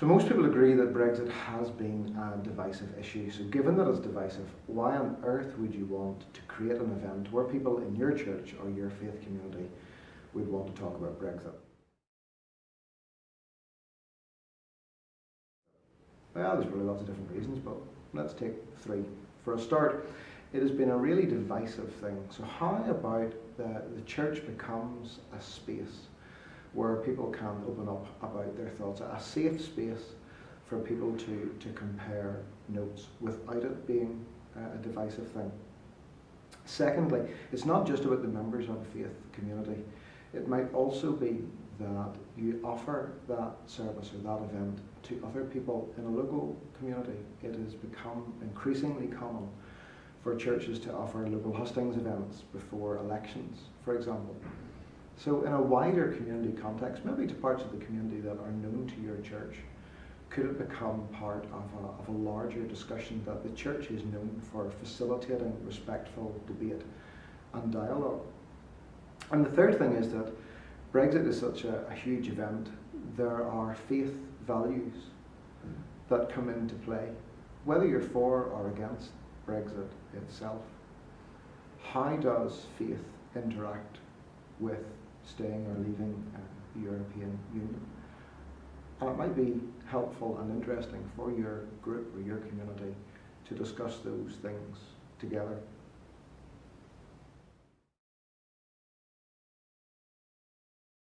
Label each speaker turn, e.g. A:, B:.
A: So most people agree that Brexit has been a divisive issue. So given that it's divisive, why on earth would you want to create an event where people in your church or your faith community would want to talk about Brexit? Well, there's probably lots of different reasons, but let's take three. For a start, it has been a really divisive thing. So how about the, the church becomes a space where people can open up about their thoughts, a safe space for people to, to compare notes without it being a divisive thing. Secondly, it's not just about the members of a faith community. It might also be that you offer that service or that event to other people in a local community. It has become increasingly common for churches to offer local hustings events before elections, for example. So in a wider community context, maybe to parts of the community that are known to your church, could it become part of a, of a larger discussion that the church is known for facilitating respectful debate and dialogue? And the third thing is that Brexit is such a, a huge event. There are faith values that come into play, whether you're for or against Brexit itself. How does faith interact with staying or leaving uh, the European Union. And it might be helpful and interesting for your group or your community to discuss those things together